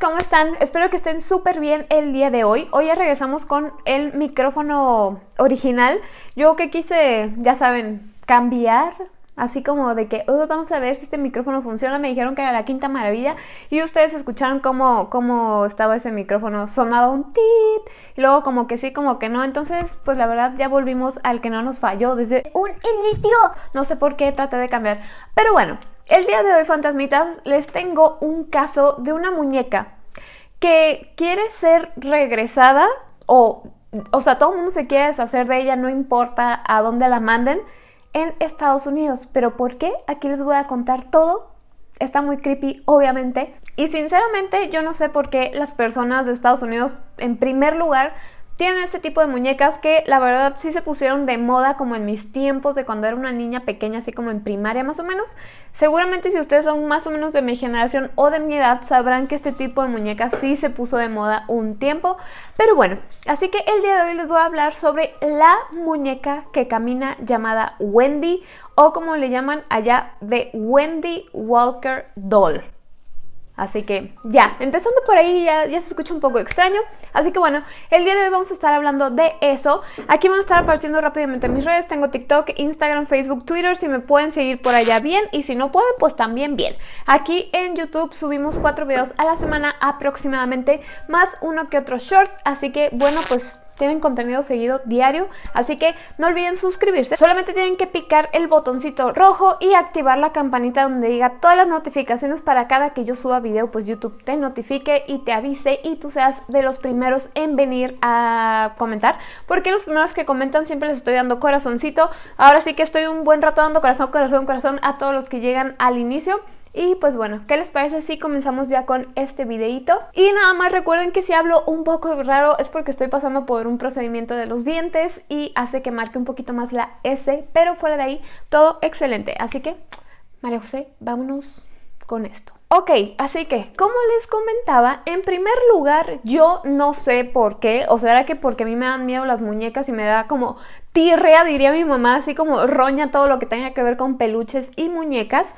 ¿cómo están? Espero que estén súper bien el día de hoy. Hoy ya regresamos con el micrófono original. Yo que quise, ya saben, cambiar Así como de que, oh, vamos a ver si este micrófono funciona. Me dijeron que era la quinta maravilla. Y ustedes escucharon cómo, cómo estaba ese micrófono. Sonaba un tit. Y luego como que sí, como que no. Entonces, pues la verdad ya volvimos al que no nos falló desde un inicio. No sé por qué traté de cambiar. Pero bueno, el día de hoy, fantasmitas, les tengo un caso de una muñeca que quiere ser regresada o... O sea, todo el mundo se quiere deshacer de ella, no importa a dónde la manden en Estados Unidos. ¿Pero por qué? Aquí les voy a contar todo. Está muy creepy, obviamente. Y sinceramente yo no sé por qué las personas de Estados Unidos, en primer lugar, tienen este tipo de muñecas que la verdad sí se pusieron de moda como en mis tiempos de cuando era una niña pequeña, así como en primaria más o menos. Seguramente si ustedes son más o menos de mi generación o de mi edad sabrán que este tipo de muñecas sí se puso de moda un tiempo. Pero bueno, así que el día de hoy les voy a hablar sobre la muñeca que camina llamada Wendy o como le llaman allá de Wendy Walker Doll. Así que ya, empezando por ahí ya, se escucha un poco extraño. Así que bueno, el día de hoy vamos a estar hablando de eso. Aquí van a estar apareciendo rápidamente mis redes. Tengo TikTok, Instagram, Facebook, Twitter. Si me pueden seguir por allá bien. Y si no pueden, pues también bien. Aquí en YouTube subimos cuatro videos a la semana aproximadamente. Más uno que otro short. Así que bueno, pues tienen contenido seguido diario, así que no olviden suscribirse. Solamente tienen que picar el botoncito rojo y activar la campanita donde diga todas las notificaciones para cada que yo suba video, pues YouTube te notifique y te avise y tú seas de los primeros en venir a comentar, porque los primeros que comentan siempre les estoy dando corazoncito. Ahora sí que estoy un buen rato dando corazón, corazón, corazón a todos los que llegan al inicio. Y pues bueno, ¿qué les parece si comenzamos ya con este videito? Y nada más recuerden que si hablo un poco raro es porque estoy pasando por un procedimiento de los dientes y hace que marque un poquito más la S, pero fuera de ahí todo excelente. Así que, María José, vámonos con esto. Ok, así que, como les comentaba, en primer lugar, yo no sé por qué, o sea, era que porque a mí me dan miedo las muñecas y me da como tirrea, diría mi mamá, así como roña todo lo que tenga que ver con peluches y muñecas.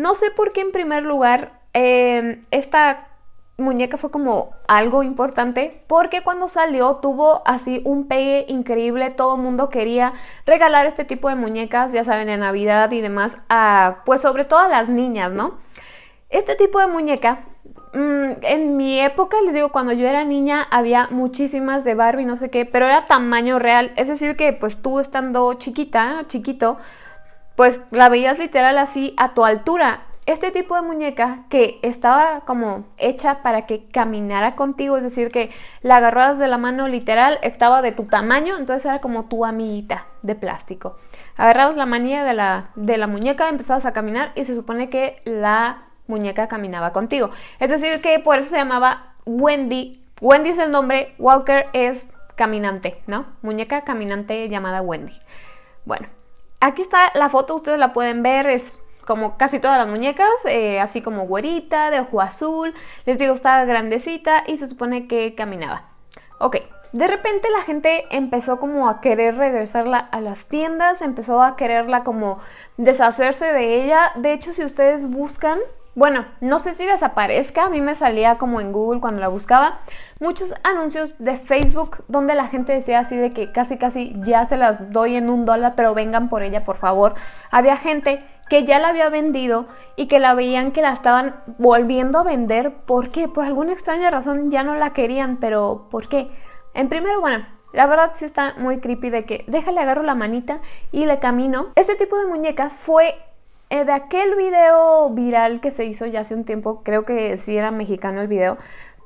No sé por qué en primer lugar em, esta muñeca fue como algo importante porque cuando salió tuvo así un pegue increíble, todo el mundo quería regalar este tipo de muñecas, ya saben, en Navidad y demás, a, pues sobre todo a las niñas, ¿no? Este tipo de muñeca, mm, en mi época, les digo, cuando yo era niña había muchísimas de Barbie, no sé qué, pero era tamaño real, es decir que pues tú estando chiquita, chiquito, pues la veías literal así a tu altura. Este tipo de muñeca que estaba como hecha para que caminara contigo, es decir, que la agarrabas de la mano literal, estaba de tu tamaño, entonces era como tu amiguita de plástico. Agarrabas la manilla de la, de la muñeca, empezabas a caminar y se supone que la muñeca caminaba contigo. Es decir, que por eso se llamaba Wendy. Wendy es el nombre, Walker es caminante, ¿no? Muñeca caminante llamada Wendy. Bueno, Aquí está la foto, ustedes la pueden ver, es como casi todas las muñecas, eh, así como güerita, de ojo azul. Les digo, estaba grandecita y se supone que caminaba. Ok, de repente la gente empezó como a querer regresarla a las tiendas, empezó a quererla como deshacerse de ella. De hecho, si ustedes buscan bueno, no sé si les aparezca, a mí me salía como en Google cuando la buscaba, muchos anuncios de Facebook donde la gente decía así de que casi casi ya se las doy en un dólar, pero vengan por ella, por favor. Había gente que ya la había vendido y que la veían que la estaban volviendo a vender. ¿Por qué? Por alguna extraña razón ya no la querían, pero ¿por qué? En primero, bueno, la verdad sí está muy creepy de que déjale agarro la manita y le camino. Ese tipo de muñecas fue eh, de aquel video viral que se hizo ya hace un tiempo, creo que sí era mexicano el video,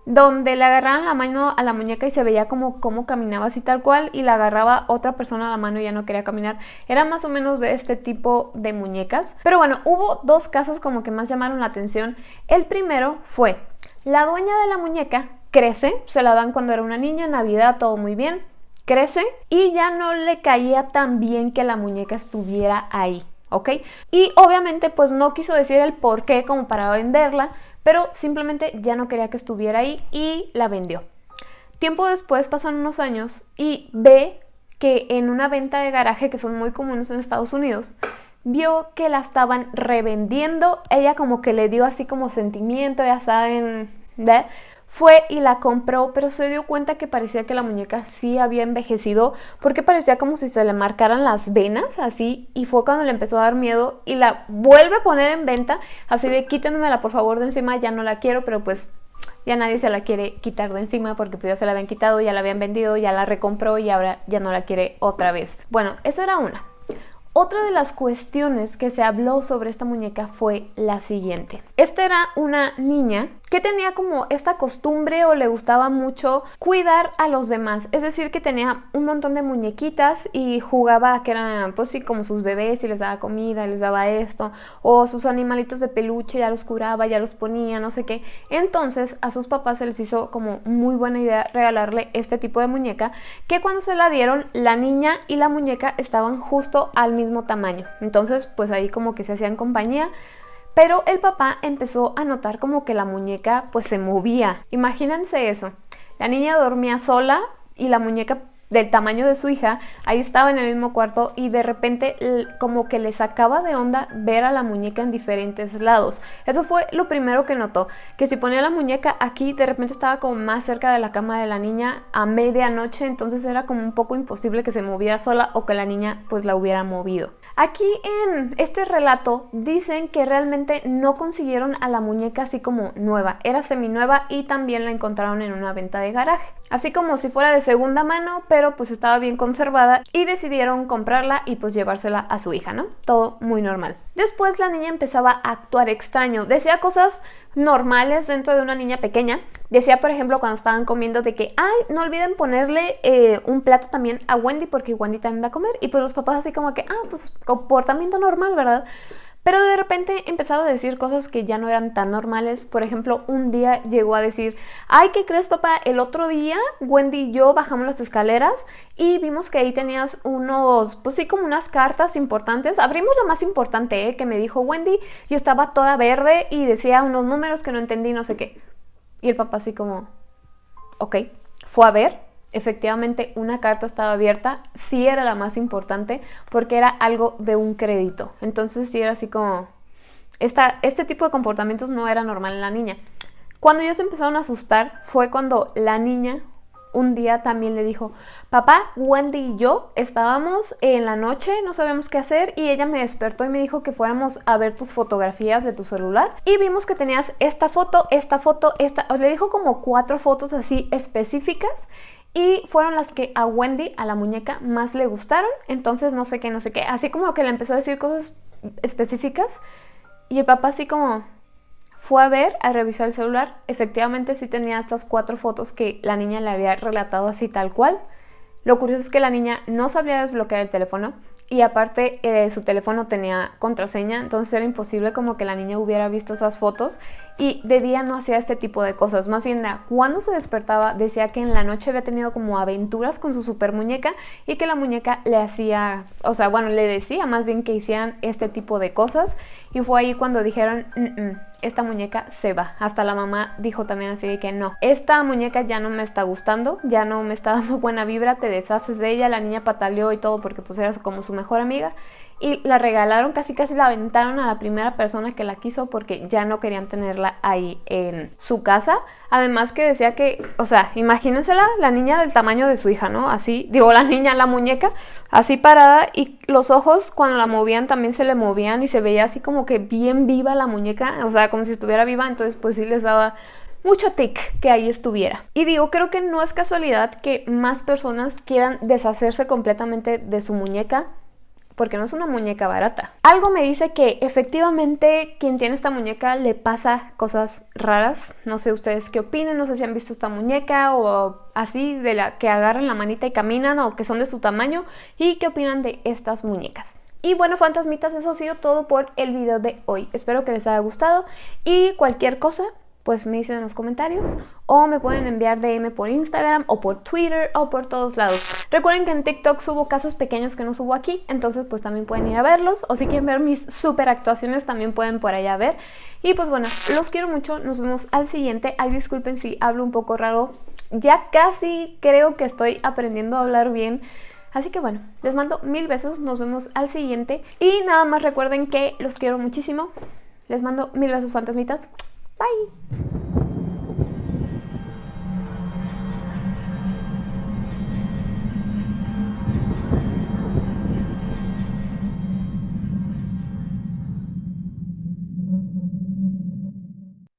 donde le agarraban la mano a la muñeca y se veía como caminaba así tal cual y la agarraba otra persona a la mano y ya no quería caminar. Era más o menos de este tipo de muñecas. Pero bueno, hubo dos casos como que más llamaron la atención. El primero fue, la dueña de la muñeca crece, se la dan cuando era una niña, Navidad, todo muy bien, crece y ya no le caía tan bien que la muñeca estuviera ahí. ¿Ok? Y obviamente pues no quiso decir el por qué como para venderla, pero simplemente ya no quería que estuviera ahí y la vendió. Tiempo después pasan unos años y ve que en una venta de garaje que son muy comunes en Estados Unidos, vio que la estaban revendiendo, ella como que le dio así como sentimiento, ya saben, ¿ve? Fue y la compró, pero se dio cuenta que parecía que la muñeca sí había envejecido, porque parecía como si se le marcaran las venas, así, y fue cuando le empezó a dar miedo y la vuelve a poner en venta, así de quítenmela por favor de encima, ya no la quiero, pero pues ya nadie se la quiere quitar de encima porque pues ya se la habían quitado, ya la habían vendido, ya la recompró y ahora ya no la quiere otra vez. Bueno, esa era una. Otra de las cuestiones que se habló sobre esta muñeca fue la siguiente. Esta era una niña que tenía como esta costumbre o le gustaba mucho cuidar a los demás. Es decir, que tenía un montón de muñequitas y jugaba que eran pues sí como sus bebés y les daba comida, les daba esto. O sus animalitos de peluche ya los curaba, ya los ponía, no sé qué. Entonces a sus papás se les hizo como muy buena idea regalarle este tipo de muñeca que cuando se la dieron la niña y la muñeca estaban justo al mismo tamaño. Entonces, pues ahí como que se hacían compañía. Pero el papá empezó a notar como que la muñeca pues se movía. Imagínense eso. La niña dormía sola y la muñeca del tamaño de su hija, ahí estaba en el mismo cuarto y de repente como que le sacaba de onda ver a la muñeca en diferentes lados. Eso fue lo primero que notó, que si ponía la muñeca aquí, de repente estaba como más cerca de la cama de la niña a medianoche, entonces era como un poco imposible que se moviera sola o que la niña pues la hubiera movido. Aquí en este relato dicen que realmente no consiguieron a la muñeca así como nueva, era seminueva y también la encontraron en una venta de garaje. Así como si fuera de segunda mano, pero pues estaba bien conservada y decidieron comprarla y pues llevársela a su hija, ¿no? Todo muy normal. Después la niña empezaba a actuar extraño, decía cosas normales dentro de una niña pequeña. Decía, por ejemplo, cuando estaban comiendo de que, ay, no olviden ponerle eh, un plato también a Wendy porque Wendy también va a comer. Y pues los papás así como que, ah, pues comportamiento normal, ¿verdad? Pero de repente empezaba a decir cosas que ya no eran tan normales. Por ejemplo, un día llegó a decir, ay, ¿qué crees papá? El otro día Wendy y yo bajamos las escaleras y vimos que ahí tenías unos, pues sí, como unas cartas importantes. Abrimos la más importante, ¿eh? que me dijo Wendy y estaba toda verde y decía unos números que no entendí, no sé qué. Y el papá así como, ok, fue a ver efectivamente una carta estaba abierta, sí era la más importante porque era algo de un crédito. Entonces sí era así como... Esta, este tipo de comportamientos no era normal en la niña. Cuando ya se empezaron a asustar fue cuando la niña un día también le dijo, papá, Wendy y yo estábamos en la noche, no sabemos qué hacer y ella me despertó y me dijo que fuéramos a ver tus fotografías de tu celular y vimos que tenías esta foto, esta foto, esta, le dijo como cuatro fotos así específicas y fueron las que a Wendy, a la muñeca, más le gustaron. Entonces no sé qué, no sé qué. Así como que le empezó a decir cosas específicas y el papá así como fue a ver, a revisar el celular. Efectivamente sí tenía estas cuatro fotos que la niña le había relatado así tal cual. Lo curioso es que la niña no sabía desbloquear el teléfono y aparte eh, su teléfono tenía contraseña, entonces era imposible como que la niña hubiera visto esas fotos y de día no hacía este tipo de cosas, más bien cuando se despertaba decía que en la noche había tenido como aventuras con su super muñeca y que la muñeca le hacía, o sea, bueno, le decía más bien que hicieran este tipo de cosas. Y fue ahí cuando dijeron, esta muñeca se va. Hasta la mamá dijo también así de que no, esta muñeca ya no me está gustando, ya no me está dando buena vibra, te deshaces de ella, la niña pataleó y todo porque pues era como su mejor amiga y la regalaron, casi casi la aventaron a la primera persona que la quiso porque ya no querían tenerla ahí en su casa. Además que decía que, o sea, imagínensela, la niña del tamaño de su hija, ¿no? Así, digo, la niña, la muñeca, así parada y los ojos cuando la movían también se le movían y se veía así como que bien viva la muñeca, o sea, como si estuviera viva, entonces pues sí les daba mucho tic que ahí estuviera. Y digo, creo que no es casualidad que más personas quieran deshacerse completamente de su muñeca porque no es una muñeca barata. Algo me dice que efectivamente quien tiene esta muñeca le pasa cosas raras. No sé ustedes qué opinen, no sé si han visto esta muñeca o así de la que agarran la manita y caminan o que son de su tamaño y qué opinan de estas muñecas. Y bueno, fantasmitas, eso ha sido todo por el video de hoy. Espero que les haya gustado y cualquier cosa pues me dicen en los comentarios o me pueden enviar DM por Instagram o por Twitter o por todos lados. Recuerden que en TikTok subo casos pequeños que no subo aquí, entonces pues también pueden ir a verlos o si quieren ver mis super actuaciones también pueden por allá ver. Y pues bueno, los quiero mucho, nos vemos al siguiente. Ay, disculpen si hablo un poco raro, ya casi creo que estoy aprendiendo a hablar bien. Así que bueno, les mando mil besos, nos vemos al siguiente. Y nada más recuerden que los quiero muchísimo. Les mando mil besos fantasmitas. Bye.